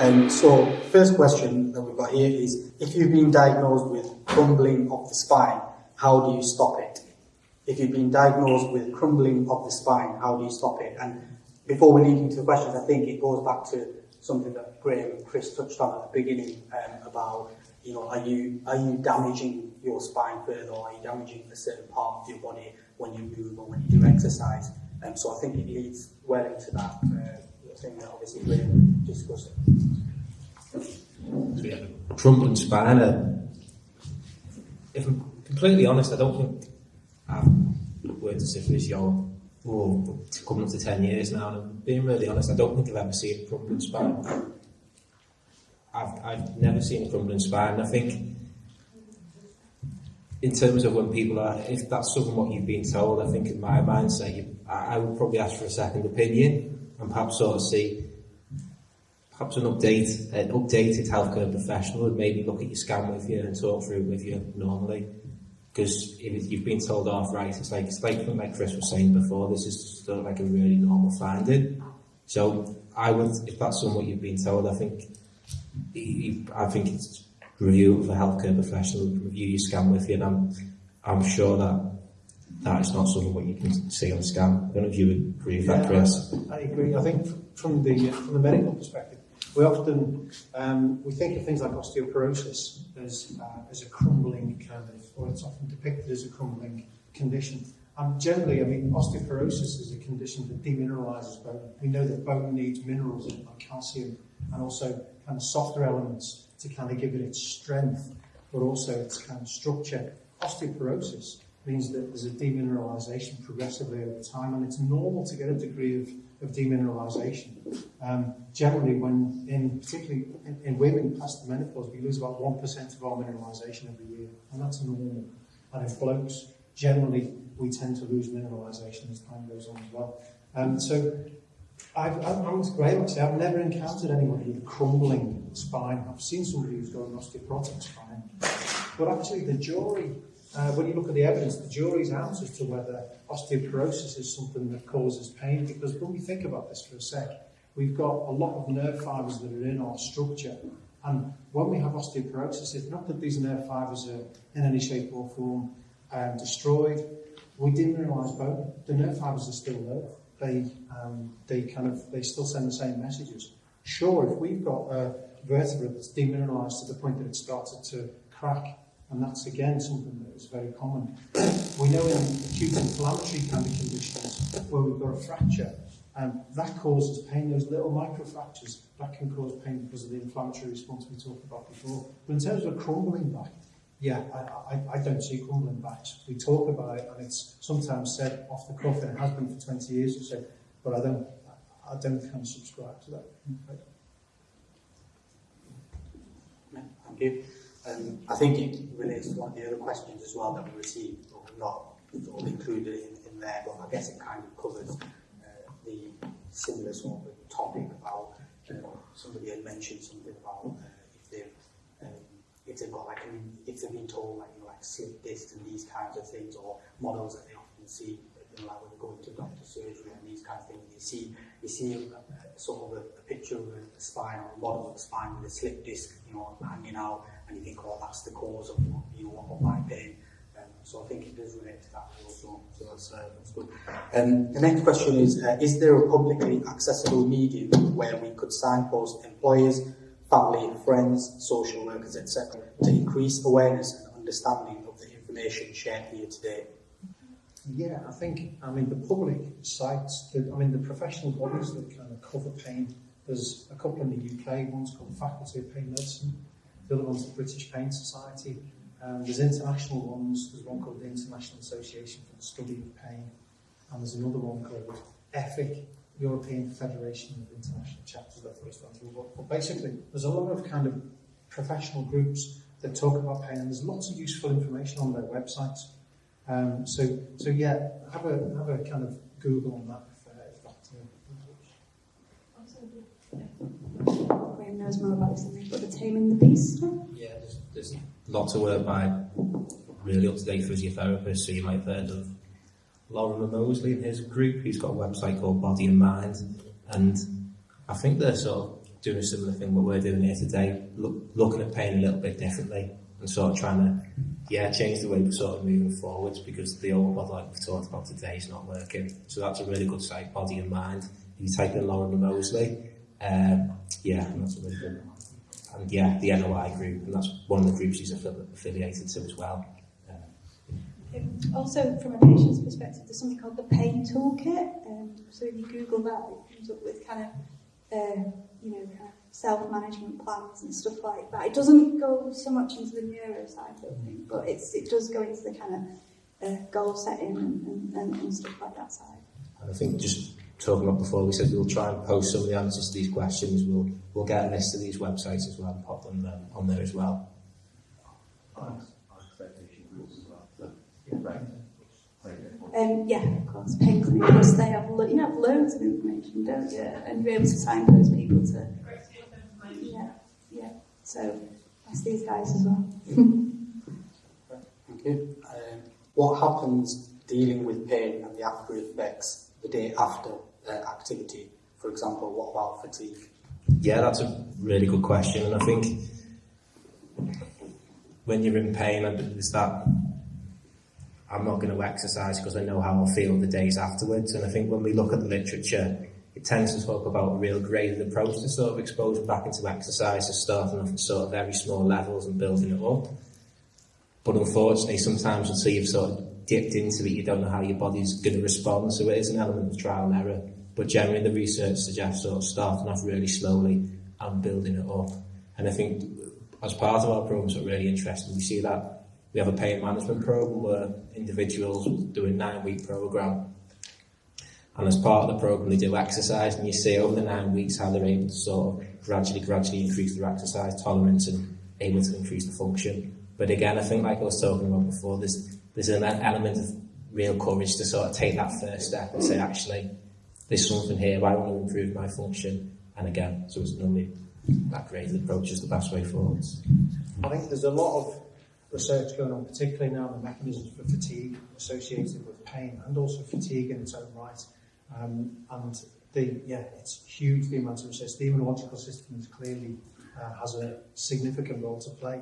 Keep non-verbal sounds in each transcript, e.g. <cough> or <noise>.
Um, so, first question that we've got here is, if you've been diagnosed with crumbling of the spine, how do you stop it? If you've been diagnosed with crumbling of the spine, how do you stop it? And before we lead into the questions, I think it goes back to something that Graham and Chris touched on at the beginning um, about, you know, are you are you damaging your spine further, or are you damaging a certain part of your body when you move or when you do exercise? Um, so I think it leads well into that uh, thing that obviously Graham discussed. So yeah, crumbling spine. Uh, if I'm completely honest, I don't think I've worked as a physio for coming up to 10 years now, and being really honest, I don't think I've ever seen a crumbling spine. I've, I've never seen a crumbling spine. I think, in terms of when people are, if that's something what you've been told, I think in my mindset, you, I, I would probably ask for a second opinion and perhaps sort of see perhaps an update, an updated healthcare professional would maybe look at your scan with you and talk through it with you normally. Because if you've been told off right, it's like it's like like Chris was saying before, this is still like a really normal finding. So I would, if that's something you've been told, I think I think it's review of a healthcare professional review your scan with you, and I'm I'm sure that that is not sort of what you can see on the scan. I don't know if you would agree with that, Chris. I agree. I think from the from the medical perspective, we often um, we think of things like osteoporosis as uh, as a crumbling kind of, or it's often depicted as a crumbling condition. And generally, I mean, osteoporosis is a condition that demineralizes bone. We know that bone needs minerals like calcium and also kind of softer elements to kind of give it its strength, but also its kind of structure. Osteoporosis means that there's a demineralization progressively over time, and it's normal to get a degree of of demineralization. Um, generally, when in particularly in, in, women past the menopause, we lose about one percent of our mineralization every year, and that's normal. And in blokes, generally, we tend to lose mineralization as time goes on as well. Um, so, I've, I'm great. Actually, I've never encountered anyone with a crumbling spine. I've seen somebody who's got an osteoporotic spine, but actually, the jury uh, when you look at the evidence, the jury's out as to whether osteoporosis is something that causes pain, because when we think about this for a sec, we've got a lot of nerve fibres that are in our structure. And when we have osteoporosis, it's not that these nerve fibres are in any shape or form um, destroyed. We demineralise bone. The nerve fibres are still there. They, um, they kind of, they still send the same messages. Sure, if we've got a vertebra that's demineralised to the point that it started to crack And that's again something that is very common. we know in acute inflammatory kind of conditions where we've got a fracture, um, that causes pain, those little microfractures, that can cause pain because of the inflammatory response we talked about before. But in terms of crumbling back, yeah, I, I, I don't see crumbling backs. We talk about it and it's sometimes said off the cuff and has been for 20 years or so, but I don't, I, I don't kind of subscribe to that. Mm. Thank you. Um, I think it relates to one of the other questions as well that we received, or not sort of included in, in there, but I guess it kind of covers uh, the similar sort of topic about somebody had mentioned something about uh, if they've um, if they've got like an, if they've been told like you know like slip discs and these kinds of things or models that they often see you know, like when they go into doctor surgery and these kinds of things you see you see sort of a, a picture of a, a spine or a model of a spine with a slip disc you know hanging out and you think, oh, that's the cause of what, you know of my pain. Um, so I think it does relate to that also. So that's, uh, that's good. Um, the next question is: uh, Is there a publicly accessible medium where we could signpost employers, family, friends, social workers, etc., to increase awareness and understanding of the information shared here today? Yeah, I think, I mean, the public sites, the, I mean, the professional bodies that kind of cover pain, there's a couple in the UK, one's called Faculty of Pain Medicine, the other one's the British Pain Society, um, there's international ones, there's one called the International Association for the Study of Pain, and there's another one called EFIC, European Federation of International Chapters of the Standard. But basically, there's a lot of kind of professional groups that talk about pain, and there's lots of useful information on their websites. Um, so, so yeah, have a have a kind of Google on that if, uh, if that knows more about this than me, but the Taming the Beast Yeah, there's, there's lots of work by really up-to-date physiotherapists, so you might have heard of Lorimer Moseley and his group. He's got a website called Body in Mind, and I think they're sort of doing a similar thing what we're doing here today, look, looking at pain a little bit differently and sort of trying to, yeah, change the way we're sort of moving forwards because the old model like we've talked about today is not working. So that's a really good site, body in mind. You type in Lorimer Moseley, um, yeah, and that's a really good. And yeah, the NOI group, and that's one of the groups he's affili- affiliated to as well. Um, also, from a patient's perspective, there's something called the pain toolkit. Um, so if you Google that, it comes up with kind of, uh, you know, kind of self-management plans and stuff like that. It doesn't go so much into the neuro side, I don't think, but it's, it does go into the kind of uh, goal setting and, and, and, and stuff like that side. And I think just talking about before, we said we'll try and post some of the answers to these questions. We'll we'll get a list of these websites as well and pop them um, on there as well. Um, yeah, of course, pain clinics, they have, lo- you have loads of information, don't you? And you're able to signpost people to, yeah, yeah. So that's these guys as well. Thank you. Um, what happens dealing with pain and the after effects the day after uh, activity? For example, what about fatigue? Yeah, that's a really good question, and I think when you're in pain, and there's that I'm not going to exercise because I know how I'll feel the days afterwards. And I think when we look at the literature, it tends to talk about a real graded approach to sort of exposure back into exercise, so starting off at sort of very small levels and building it up. But unfortunately, sometimes until you've sort of dipped into it, you don't know how your body's going to respond. So it is an element of trial and error. But generally, the research suggests sort of starting off really slowly and building it up. And I think as part of our programs are really interesting, we see that we have a pain management program where individuals do a nine week program. And as part of the program, they do exercise, and you see over the nine weeks how they're able to sort of gradually, gradually increase their exercise tolerance and able to increase the function. But again, I think, like I was talking about before, there's there's an element of real courage to sort of take that first step and say, actually, there's something here. I want to improve my function. And again, so it's normally that graded approach is the best way forward. I think there's a lot of research going on, particularly now on the mechanisms for fatigue associated with pain and also fatigue in its own right. Um, and the, yeah, it's huge, the amount of research. The immunological is clearly uh, has a significant role to play.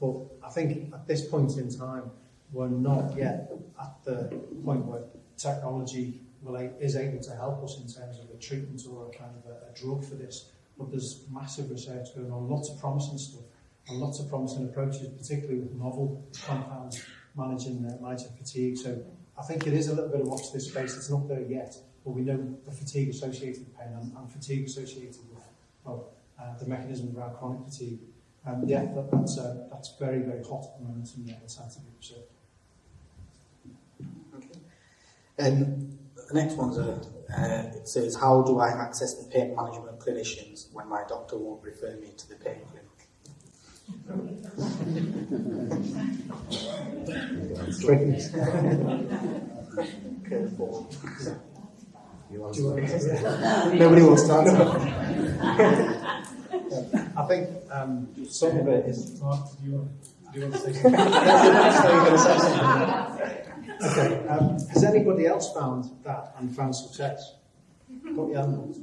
But I think at this point in time, we're not yet at the point where technology will, is able to help us in terms of a treatment or a kind of a, a drug for this. But there's massive research going on, lots of promising stuff, and lots of promising approaches, particularly with novel compounds managing, uh, managing fatigue. So I think it is a little bit of watch this space. It's not there yet but we know the fatigue associated with pain and, and fatigue associated with well, uh, the mechanism of our chronic fatigue. Um, yeah, that, that's, uh, that's very, very hot at the moment in the scientific research. Okay. Um, the next one's a, uh, it says, how do I access the pain management clinicians when my doctor won't refer me to the pain clinic? <laughs> Careful. <laughs> Nobody wants to answer. I think um, some of it is. Mark, do you want, do you want to say something? That's how you're going to say something. Okay. Um, has anybody else found that and found success? Put your hand up.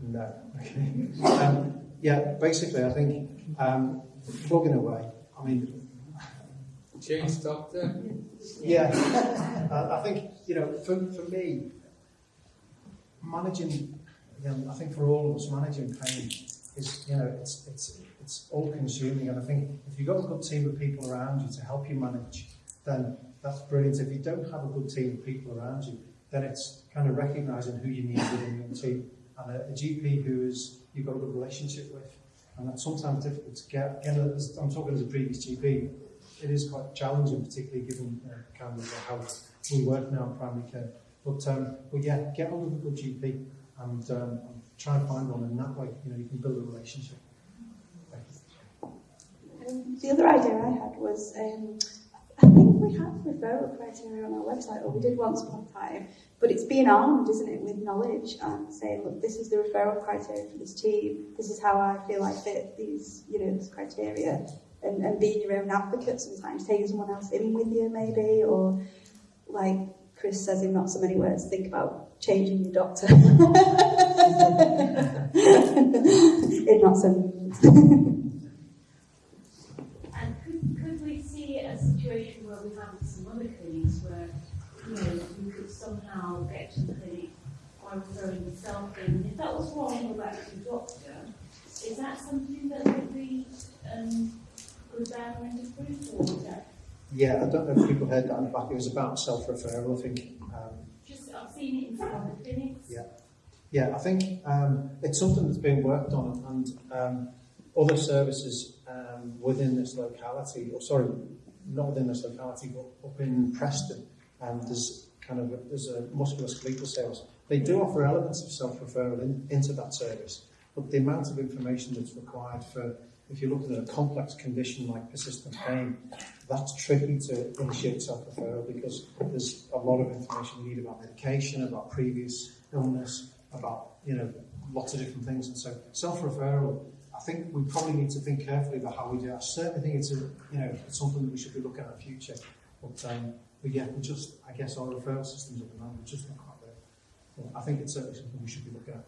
No. Okay. Um, yeah. Basically, I think um, plugging away. I mean, Change doctor. yeah, uh, I think you know, for, for me, managing, you know, I think for all of us, managing pain is, you know, it's, it's, it's all consuming. And I think if you've got a good team of people around you to help you manage, then that's brilliant. If you don't have a good team of people around you, then it's kind of recognizing who you need within your team and a, a GP who is you've got a good relationship with. And that's sometimes difficult to get. Again, as I'm talking as a previous GP, it is quite challenging, particularly given uh, kind of how we work now in primary care. But, um, but yeah, get hold of a good GP and, um, try and find one, and that way, you know, you can build a relationship. Um, the other idea I had was, um, I think we have referral criteria on our website, or we did once upon a time, but it's being armed, isn't it, with knowledge and saying, look, this is the referral criteria for this team, this is how I feel I fit these, you know, this criteria, and, and being your own advocate sometimes, taking someone else in with you maybe, or like Chris says in not so many words, think about changing your doctor. in not so many words. And could, could we see a situation where we have some other clinics where, you know, you could somehow get to the clinic by referring yourself in? If that was wrong, to the doctor. Is that something that would be, Yeah, I don't know if people heard that in the back. It was about self-referral, I think. Um, Just, I've seen it in some of the clinics. Yeah. Yeah, I think um, it's something that's been worked on and um, other services um, within this locality, or sorry, not within this locality, but up in Preston, um, there's kind of, a, there's a musculoskeletal sales. They do offer elements of self-referral in, into that service, but the amount of information that's required for, if you're looking at a complex condition like persistent pain, that's tricky to initiate self-referral because there's a lot of information you need about medication, about previous illness, about you know lots of different things. And so self-referral, I think we probably need to think carefully about how we do. It. I certainly think it's a you know it's something that we should be looking at in the future. But um, but yeah, we just I guess our referral systems at the moment are just not quite there. But I think it's certainly something we should be looking at.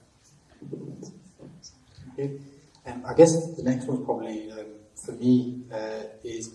Okay. Um, I guess the next one probably um, for me uh, is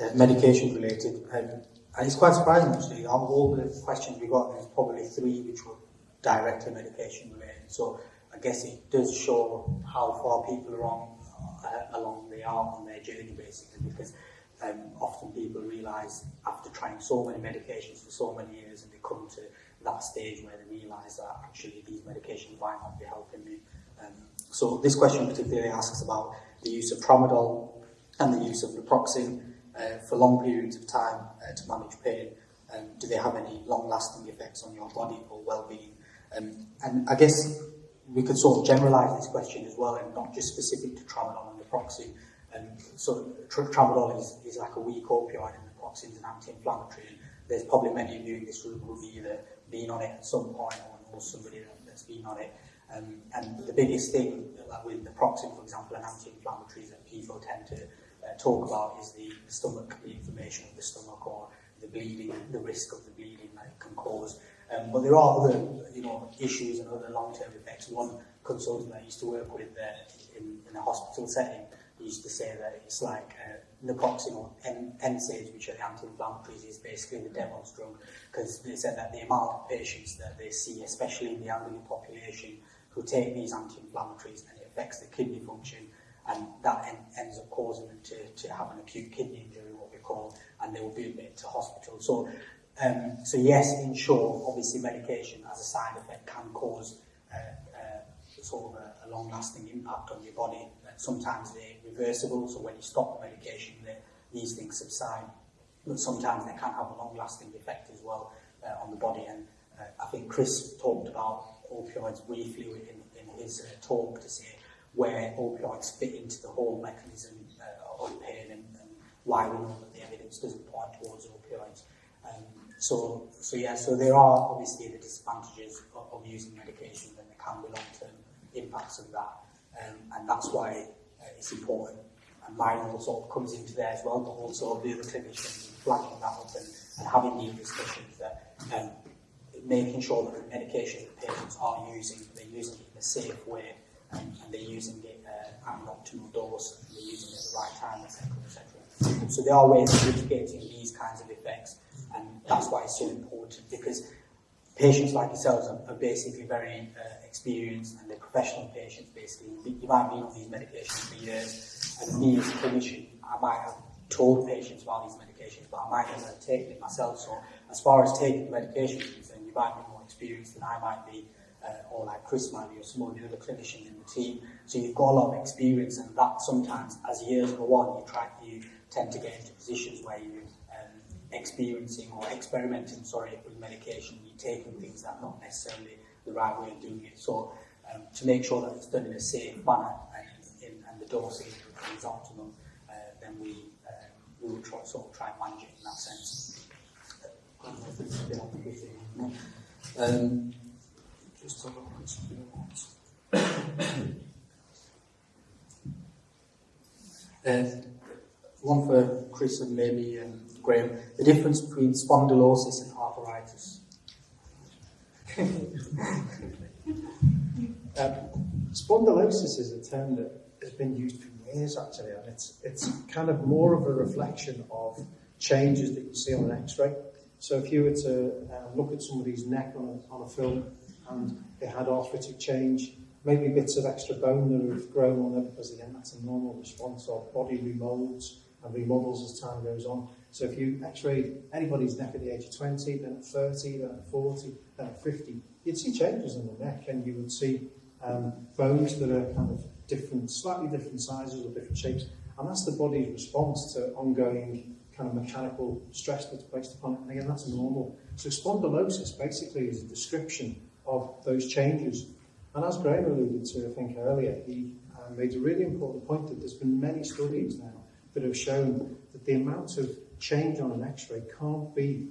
uh, medication related. Um, and it's quite surprising actually, Of all the questions we got, there's probably three which were directly medication related. So I guess it does show how far people are on, uh, along they are on their journey basically, because um, often people realise after trying so many medications for so many years and they come to that stage where they realise that actually these medications might not be helping me. Um, so this question particularly asks about the use of tramadol and the use of naproxen uh, for long periods of time uh, to manage pain? Um, do they have any long-lasting effects on your body or well-being? Um, and I guess we could sort of generalize this question as well and not just specific to tramadol and naproxen. Um, so tr tramadol is, is like a weak opioid and naproxen is an anti-inflammatory. There's probably many of you in this room who've either been on it at some point or know somebody that's been on it. Um, and the biggest thing like with naproxen, for example, an anti-inflammatory is that people tend to uh, talk about is the, the stomach, the inflammation of the stomach or the bleeding, the risk of the bleeding that it can cause. Um, but there are other you know, issues and other long-term effects. One consultant that I used to work with uh, in, in a hospital setting used to say that it's like uh, naproxen or NSAIDs, which are the anti-inflammatories, is basically the devil's drug, because they said that the amount of patients that they see, especially in the elderly population, who take these anti-inflammatories and it affects the kidney function, and that en ends up causing them to, to have an acute kidney injury, what we call, and they will be admitted to hospital. So, um, so yes, in short, obviously medication as a side effect can cause uh, uh, sort of a, a long-lasting impact on your body. Sometimes they're reversible, so when you stop the medication, they, these things subside. But sometimes they can have a long-lasting effect as well uh, on the body. And uh, I think Chris talked about opioids briefly in, in his uh, talk to say where opioids fit into the whole mechanism uh, of pain and, and why we know that the evidence doesn't point towards opioids. Um, so, so yeah, so there are obviously the disadvantages of, of using medication and there can be long-term impacts of that. Um, and that's why uh, it's important. And mine sort of comes into there as well, but also the other clinicians flagging that up and, and having these discussions that um, making sure that the medication that patients are using, they're using it in a safe way and they're using it uh, an optimal dose and they're using it at the right time, etc. etc. So there are ways of mitigating these kinds of effects and that's why it's so important because patients like yourselves are, are basically very uh, experienced and they're professional patients basically. You might been on these medications for years and me as a clinician, I might have told patients about these medications but I might never have taken it myself. So as far as taking the medication is concerned, you might be more experienced than I might be uh, or like Chris Manley or some of the other clinicians in the team. So you've got a lot of experience and that sometimes as years go on, you try, you tend to get into positions where you um, experiencing or experimenting, sorry, with medication, you're taking things that are not necessarily the right way of doing it. So um, to make sure that it's done in a safe manner and, in, and the dosing is optimum, uh, then we, uh, we will try, sort of try and manage it in that sense. Um, just a something else. Uh, one for Chris and maybe um, Graham, the difference between spondylosis and arthritis. Um, <laughs> spondylosis is a term that has been used for years actually, and it's it's kind of more of a reflection of changes that you see on an X-ray. So if you were to uh, look at somebody's neck on a, on a film and they had arthritic change, maybe bits of extra bone that have grown on them because again that's a normal response of body remolds and remodels as time goes on. So if you x-rayed anybody's neck at the age of 20, then at 30, then at 40, then at 50, you'd see changes in the neck and you would see um, bones that are kind of different, slightly different sizes or different shapes. And that's the body's response to ongoing kind of mechanical stress that's placed upon it. And again, that's normal. So spondylosis basically is a description of those changes. And as Graham alluded to, I think earlier, he uh, made a really important point that there's been many studies now that have shown that the amount of change on an x-ray can't be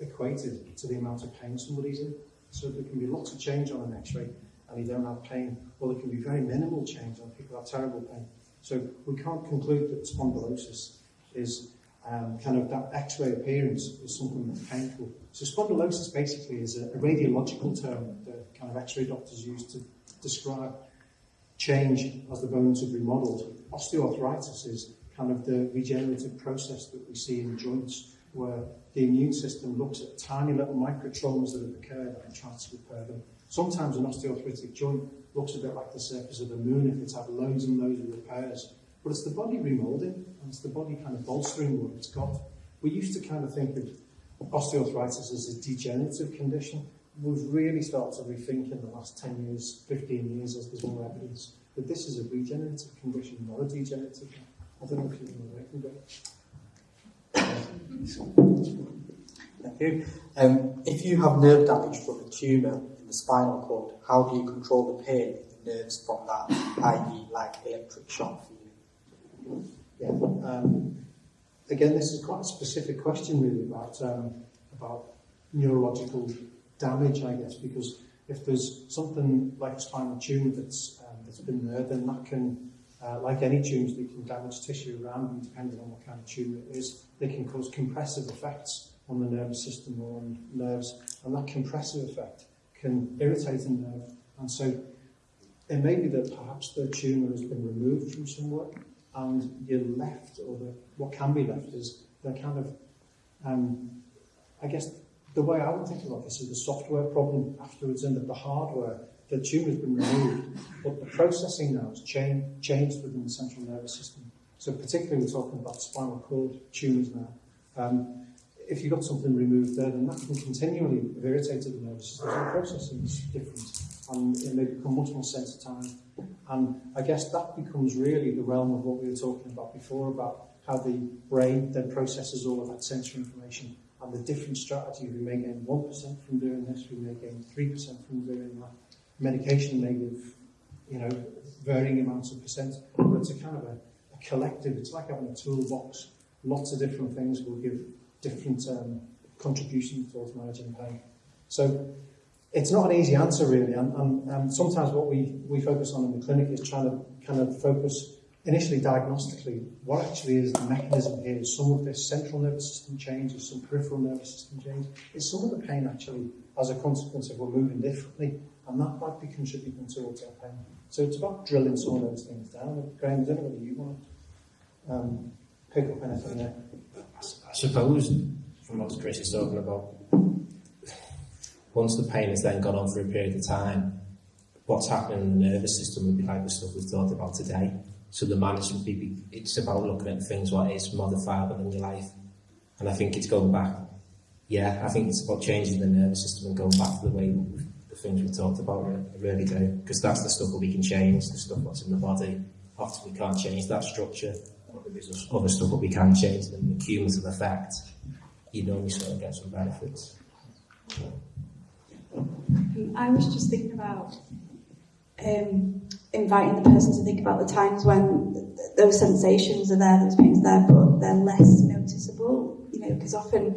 equated to the amount of pain somebody's in. So there can be lots of change on an x-ray and you don't have pain, or well, there can be very minimal change and people have terrible pain. So we can't conclude that spondylosis is um, kind of that X-ray appearance is something that's painful. So spondylosis basically is a, a radiological term that kind of X-ray doctors use to describe change as the bones have remodeled. Osteoarthritis is kind of the regenerative process that we see in joints where the immune system looks at tiny little microtraumas that have occurred and tries to repair them. Sometimes an osteoarthritic joint looks a bit like the surface of the moon if it's had loads and loads of repairs But it's the body remolding and it's the body kind of bolstering what it's got. We used to kind of think of osteoarthritis as a degenerative condition. We've really started to rethink in the last 10 years, 15 years as there's more evidence that this is a regenerative condition, not a degenerative one. I don't know if you can go. Thank you. Um, if you have nerve damage from a tumour in the spinal cord, how do you control the pain in the nerves from that, i.e., like electric shock? Yeah. Um, again, this is quite a specific question, really, about um, about neurological damage, I guess, because if there's something like a spinal tumor that's um, that's been there, then that can, uh, like any tumours, that can damage tissue around them, depending on what kind of tumor it is. They can cause compressive effects on the nervous system or on nerves, and that compressive effect can irritate a nerve, and so it may be that perhaps the tumor has been removed from somewhere, and you're left, or the, what can be left is the kind of, um, I guess, the way I would think about this is the software problem afterwards, and that the hardware, the tumour's been removed, but the processing now has changed, changed within the central nervous system. So particularly we're talking about spinal cord tumours now. Um, if you've got something removed there, then that can continually have irritated the nervous system. So the processing is different and it may become much more sensitized. And I guess that becomes really the realm of what we were talking about before about how the brain then processes all of that sensory information and the different strategies. We may gain 1% from doing this, we may gain 3% from doing that. Medication may give, you know, varying amounts of percent, but it's a kind of a, a collective, it's like having a toolbox. Lots of different things will give different um, contributions towards managing pain. So it's not an easy answer really, and, and, and sometimes what we, we focus on in the clinic is trying to kind of focus initially diagnostically what actually is the mechanism here. Is some of this central nervous system change, is some peripheral nervous system change, is some of the pain actually as a consequence of we're moving differently, and that might be contributing towards our pain. So it's about drilling some of those things down. Graham, I don't know whether you want to um, pick up anything there. I suppose, from what Chris is talking about, once the pain has then gone on for a period of time, what's happening in the nervous system would be like the stuff we've talked about today. So the management, be, it's about looking at things what is modifiable in your life. And I think it's going back, yeah, I think it's about changing the nervous system and going back to the way the things we talked about, really do. Because that's the stuff that we can change, the stuff that's in the body. Often we can't change that structure. There's other stuff that we can change, and the cumulative effect, you know, we sort of get some benefits. Um, I was just thinking about um, inviting the person to think about the times when th- th- those sensations are there, those pains are there, but they're less noticeable. You know, because often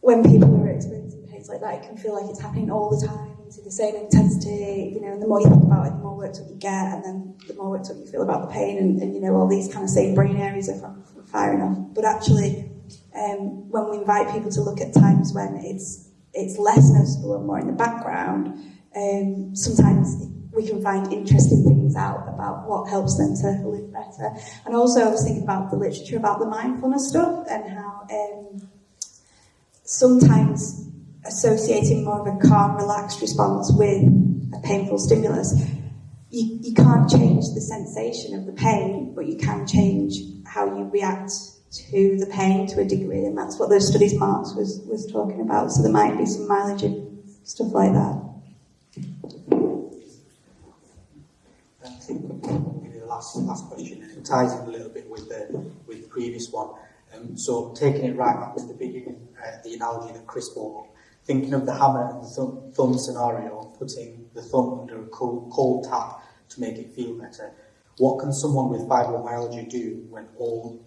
when people are experiencing pains like that, it can feel like it's happening all the time to the same intensity. You know, and the more you think about it, the more worked up you get, and then the more worked up you feel about the pain, and, and you know, all these kind of same brain areas are firing off. But actually, um, when we invite people to look at times when it's it's less noticeable and more in the background, um, sometimes we can find interesting things out about what helps them to live better. And also, I was thinking about the literature about the mindfulness stuff and how um, sometimes associating more of a calm, relaxed response with a painful stimulus, you, you can't change the sensation of the pain, but you can change how you react to the pain to a degree, and that's what those studies Marx was, was talking about. So there might be some mileage in stuff like that. I think maybe the last last question, and it ties in a little bit with the with the previous one. Um, so taking it right back to the beginning, uh, the analogy that Chris brought up, thinking of the hammer and the thumb, thumb scenario, putting the thumb under a cold, cold tap to make it feel better. What can someone with fibromyalgia do when all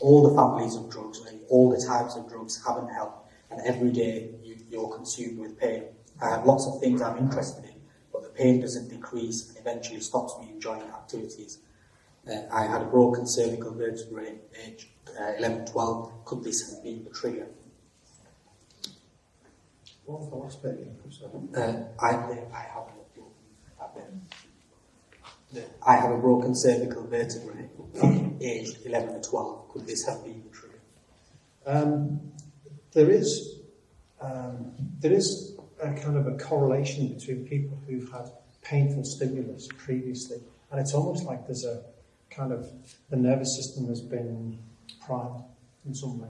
all the families of drugs and all the types of drugs haven't helped. And every day you, you're consumed with pain. I have lots of things I'm interested in, but the pain doesn't decrease and eventually stops me enjoying activities. Uh, I had a broken cervical vertebrae at age uh, 11, 12. Could this have been the trigger? What was the last bit? Uh, I, I have a at that. I have a broken cervical vertebrae aged 11 or 12. Could this have been true? Um, there is um, there is a kind of a correlation between people who've had painful stimulus previously, and it's almost like there's a kind of the nervous system has been primed in some way,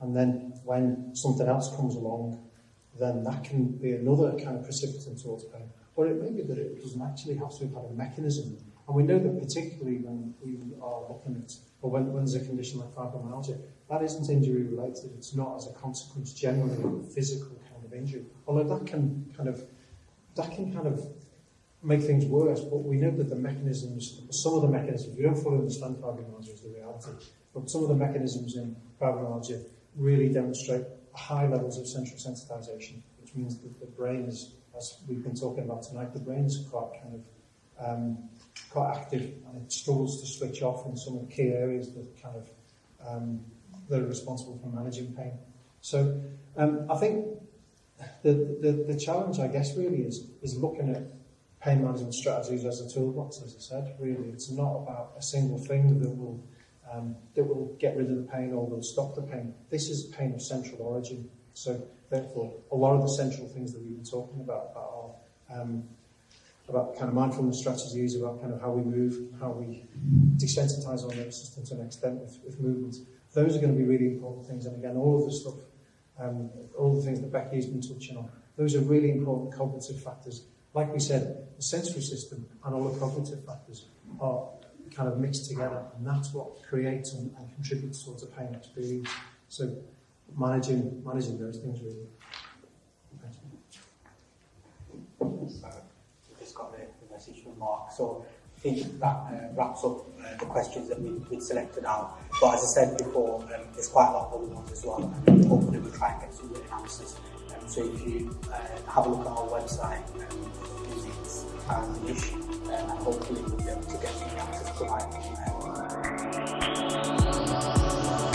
and then when something else comes along, then that can be another kind of precipitant towards pain. Or it may be that it doesn't actually have to have had a mechanism. And we know that particularly when we are looking at, or when, when there's a condition like fibromyalgia, that isn't injury related. It's not as a consequence generally of a physical kind of injury. Although that can kind of, that can kind of make things worse. But we know that the mechanisms, some of the mechanisms, we don't fully understand fibromyalgia as the reality, but some of the mechanisms in fibromyalgia really demonstrate high levels of central sensitization, which means that the brain is, as we've been talking about tonight, the brain's quite kind of um, quite active and it struggles to switch off in some of the key areas that kind of um, that are responsible for managing pain. So um, I think the, the, the challenge, I guess, really is, is looking at pain management strategies as a toolbox, as I said, really. It's not about a single thing that will, um, that will get rid of the pain or will stop the pain. This is pain of central origin. So therefore, a lot of the central things that we've been talking about are um, about kind of mindfulness strategies, about kind of how we move, how we desensitize our nervous system to an extent with, with movement. Those are going to be really important things. And again, all of the stuff, um, all the things that Becky has been touching on, those are really important cognitive factors. Like we said, the sensory system and all the cognitive factors are kind of mixed together, and that's what creates and, and contributes towards a pain experience. So managing managing those things really. You. Just got the message from Mark. So I think that uh, wraps up uh, the questions that we, we'd selected out. But as I said before, um, there's quite a lot going on as well. And hopefully we'll try and get some written answers. Um, so if you uh, have a look at our website, um, it's and ish, uh, hopefully we'll be able to get some answers provided. Um,